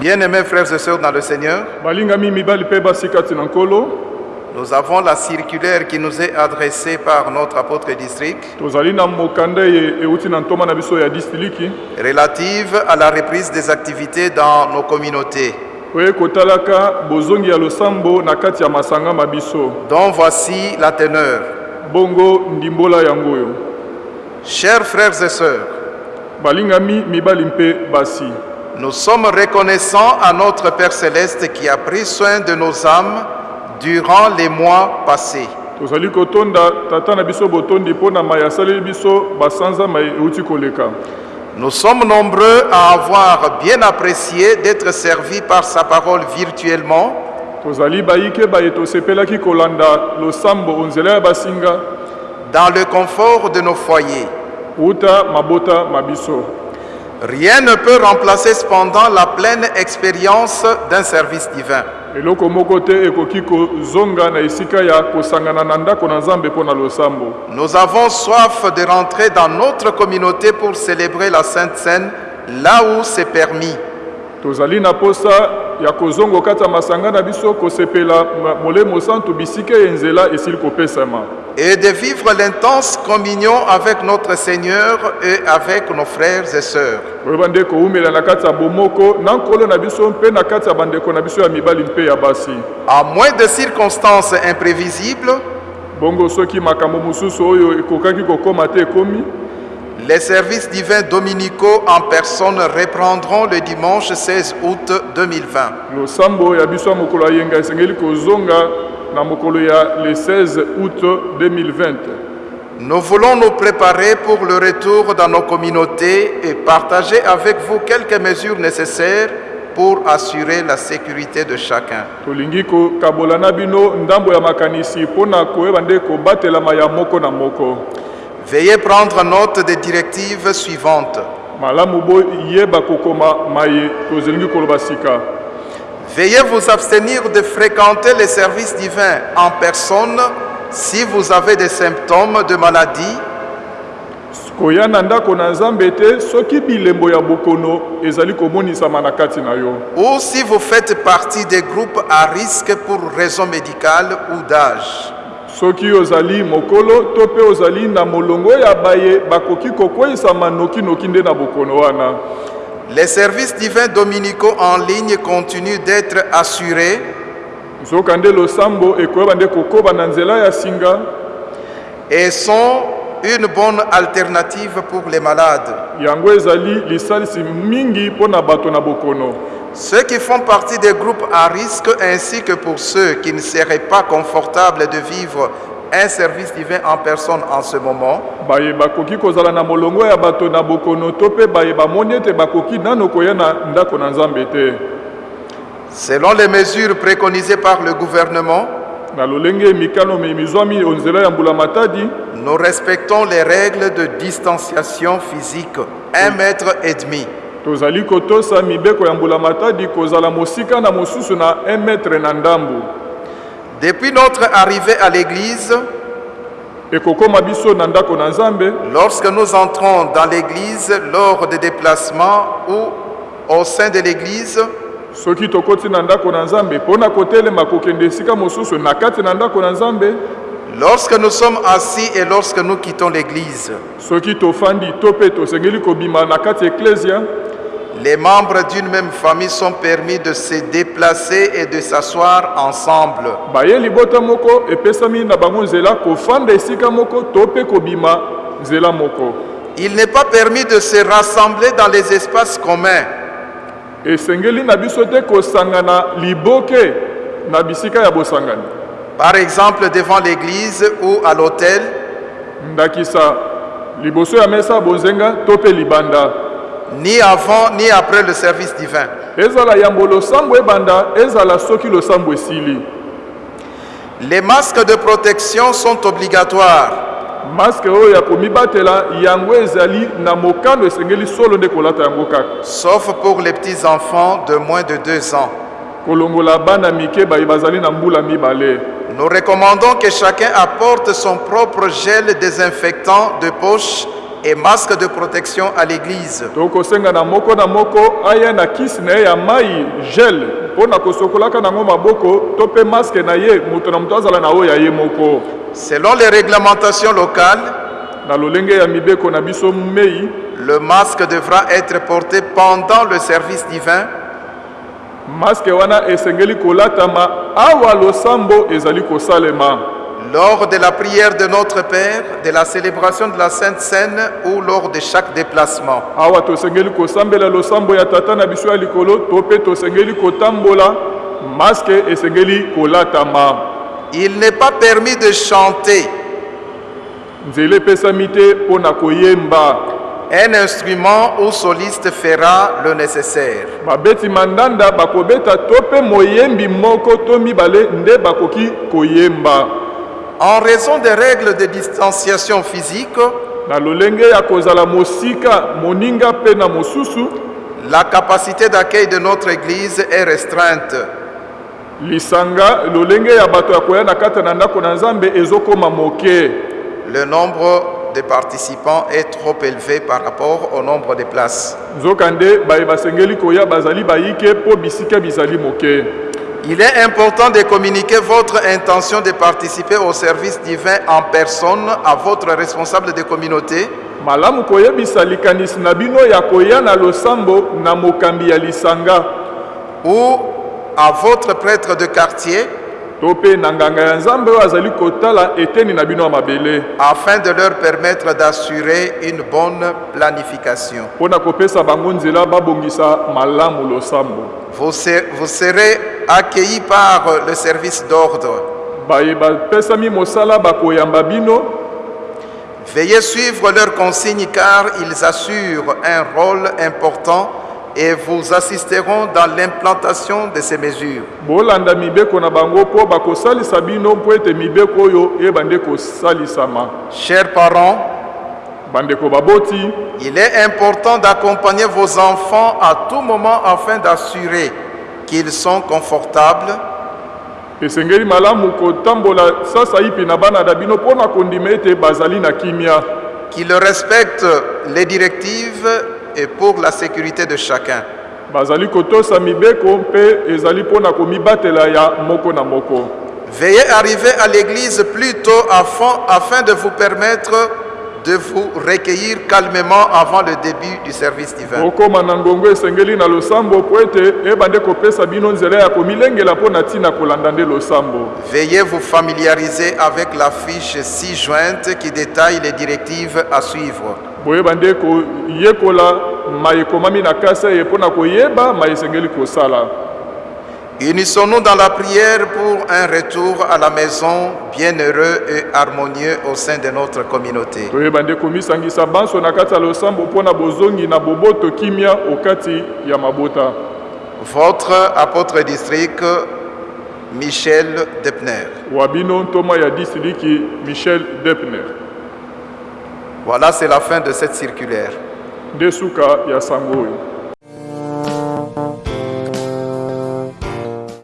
Bien-aimés frères et sœurs dans le Seigneur, nous avons la circulaire qui nous est adressée par notre apôtre district relative à la reprise des activités dans nos communautés, dont voici la teneur. bongo ndimbola Chers frères et sœurs, balingami mibali mpe basi nous sommes reconnaissants à notre Père céleste qui a pris soin de nos âmes durant les mois passés. tozali kotonda tata na biso botondi mpo na mai asaleli biso basanza mai euti koleka Nous sommes nombreux à avoir bien apprécié d'être servis par sa parole virtuellement tozali bayike baye tosepelaki kolanda losambo onzela ya basinga dans le confort de nos foyers. uta mabota Rien ne peut remplacer cependant la pleine expérience d'un service divin. Nous avons soif de rentrer dans notre communauté pour célébrer la Sainte Seine là où c'est permis. tozali na posa ya kozonga kati ya masanga na biso kosepela ma- molemo santu bisika ya nzela esili kopesama et de vivre l'intense communion avec notre Seigneur et avec nos frères et sœurs. À moins de circonstances imprévisibles, les services divins dominicaux en personne reprendront le dimanche 16 août 2020. Losambo ya biso ya mokolo ya yenga esengeli kozonga na mokolo ya le 16 août 2020 Nous voulons nous préparer pour le retour dans nos communautés et partager avec vous quelques mesures nécessaires pour assurer la sécurité de chacun. tolingi kokabola na bino ndambo ya makanisi mpo na koyeba nde kobatelama ya moko na moko Veuillez prendre note des directives suivantes. malamu boyeba kokoma maye tozelingi koloba sika Veuillez vous abstenir de fréquenter les services divins en personne si vous avez des symptômes de maladie. Koya na ndako na nzambe te soki bilembo ya bokono ezali komonisama na kati na yo. Ou si vous faites partie des groupes à risque pour raisons médicales ou d'âge. soki ozali mokolo to mpe ozali na molongo ya baye bakoki kokweyisama nokinoki nde na bokono wana Les services divins dominicaux en ligne continuent d'être assurés. Et sont une bonne alternative pour les malades. Ceux qui font partie des groupes à risque ainsi que pour ceux qui ne seraient pas confortables de vivre un service divin en personne en ce moment, baye bakoki kozala na molongo ya bato na bokono to mpe baye bamoni ete bakoki nano koya na ndako na nzambe te. Selon les mesures préconisées par le gouvernement, na lolenge mikano mi- mizwami onzela ya mbula matadi nous respectons les règles de distanciation physique, un mètre et demi. tozali kotosa mibeko ya mbula matadi kozala mosika na mosusu na 1 metre na ndambu Depuis notre arrivée à l'église, lorsque nous entrons dans l'église lors des déplacements ou au sein de l'église, soki tokoti na ndako na nzambe mpo na kotelema kokende esika mosusu na kati na ndako na nzambe lorsque nous sommes assis et lorsque nous quittons l'église, soki tofandi to mpe tosengeli kobima na kati ya eklesia les membres d'une même famille sont permis de se déplacer et de s'asseoir ensemble. baye libota moko epesami na bango nzela kofanda esika moko to mpe kobima nzela moko Il n'est pas permis de se rassembler dans les espaces communs. esengeli na biso te kosangana liboke na bisika ya bosangani Par exemple, devant l'église ou à l'hôtel, ndakisa liboso ya mesa ya bonzenga to mpe libanda ni avant ni après le service divin. Les masques de protection sont obligatoires. sauf pour les petits-enfants de moins de deux ans. Nous recommandons que chacun apporte son propre gel désinfectant de poche et masque de protection à l'église. tokosenga na moko na moko aya na kisi na ye ya mai gel. Mpo na kosokolaka nango maboko to mpe maske na ye moto na moto azala na oyo ya ye moko. Selon les réglementations locales, na lolenge ya mibeko na biso mei le masque devra être porté pendant le service divin. maske wana esengeli kolatama awa losambo ezali kosalema lors de la prière de notre Père, de la célébration de la Sainte Seine ou lors de chaque déplacement. awa tosengeli kosambela losambo ya tata na biso ya likolo to mpe tosengeli kotambola maske esengeli kolatama Il n'est pas permis de chanter nzela epesami te mpo na koyemba un instrument ou soliste fera le nécessaire. babeti mandanda bakobeta to mpe moyembi moko to mibale nde bakoki koyemba En raison des règles de distanciation physique, na lolenge ya kozala mosika moninga mpe na mosusu la capacité d'accueil de notre Église est restreinte. lisanga lolenge ya bato ya koya na kati na ndako na nzambe ezokoma moke Le nombre de participants est trop élevé par rapport au nombre de places. nzokande baye basengeli koya bazali bayike mpo bisika bizali moke Il est important de communiquer votre intention de participer au service divin en personne à votre responsable de communauté. Malamu koyebisa likanisi na bino ya koya na losambo na mokambi ya lisanga. Ou à votre prêtre de quartier afin de leur permettre d'assurer une bonne planification. Vous, ser- vous serez accueillis par le service d'ordre. Veuillez suivre leurs consignes car ils assurent un rôle important et vous assisteront dans l'implantation de ces mesures. bolanda mibeko na bango mpo bakosalisa bino mpo ete mibeko oyo ebande kosalisama. Chers parents, bandeko baboti il est important d'accompagner vos enfants à tout moment afin d'assurer qu'ils sont confortables, esengeli malamu kotambola sasa ipi na bana na bino mpo na kondima ete bazali na kimia. Qu'ils respectent les directives et pour la sécurité de chacun. Veuillez arriver à l'église plus tôt afin, afin de vous permettre de vous recueillir calmement avant le début du service divin. Veuillez vous familiariser avec la fiche ci-jointe qui détaille les directives à suivre. Boyeba nde koyekola ma ekomami na kasa ye mpo na koyeba ma esengeli kosala Unissons-nous dans la prière pour un retour à la maison bienheureux et harmonieux au sein de notre communauté? Votre apôtre district, Michel Depner. michel depner Voilà, c'est la fin de cette circulaire.